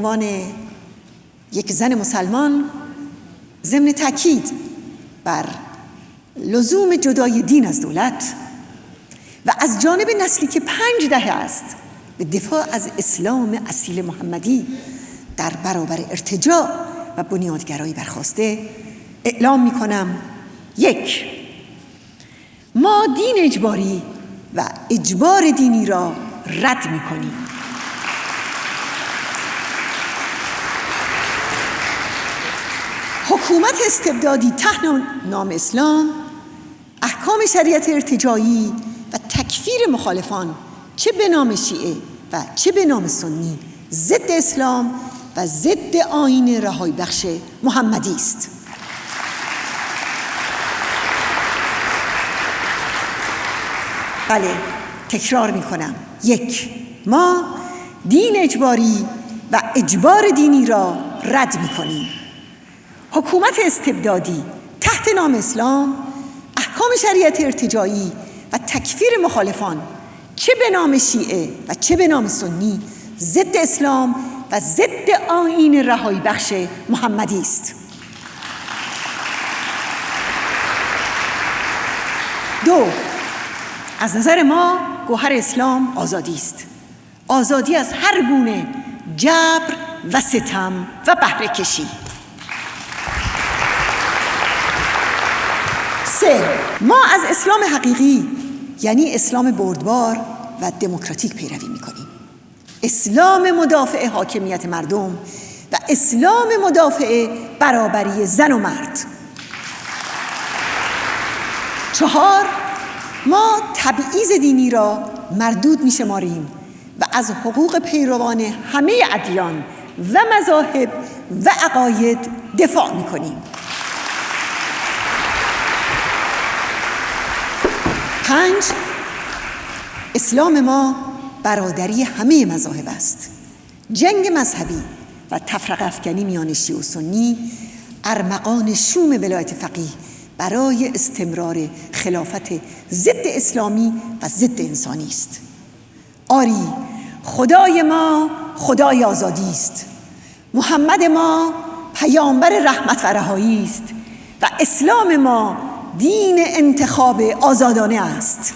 عنوان یک زن مسلمان ضمن تاکید بر لزوم جدای دین از دولت و از جانب نسلی که پنج دهه است به دفاع از اسلام اصیل محمدی در برابر ارتجاع و بنیادگرایی برخواسته اعلام می کنم یک ما دین اجباری و اجبار دینی را رد می کنیم حکومت استبدادی تحت نام اسلام احکام شریعت ارتجایی و تکفیر مخالفان چه به نام شیعه و چه به نام سنی ضد اسلام و ضد آین رهایی بخش محمدی است. بله تکرار می کنم یک ما دین اجباری و اجبار دینی را رد می کنیم حکومت استبدادی تحت نام اسلام احکام شریعت ارتجایی و تکفیر مخالفان. چه به نام شیعه و چه به نام سنی ضد اسلام و ضد آین رهایی بخش محمدی است. دو از نظر ما گوهر اسلام آزادی است. آزادی از هر گونه جبر و ستم و بهره کشی سه. ما از اسلام حقیقی یعنی اسلام بردبار و دموکراتیک پیروی می‌کنیم. اسلام مدافع حاکمیت مردم و اسلام مدافع برابری زن و مرد. چهار ما تبعیض دینی را مردود می شماریم و از حقوق پیروان همه ادیان و مذاهب و عقاید دفاع می کنیم پنج. اسلام ما برادری همه مذاهب است. جنگ مذهبی و تفرق افکنی میان شیعه و سنی ارمغان شوم ولایت فقیه برای استمرار خلافت ضد اسلامی و ضد انسانی است. آری خدای ما خدای آزادی است. محمد ما پیامبر رحمت و رهایی است و اسلام ما دین انتخاب آزادانه است.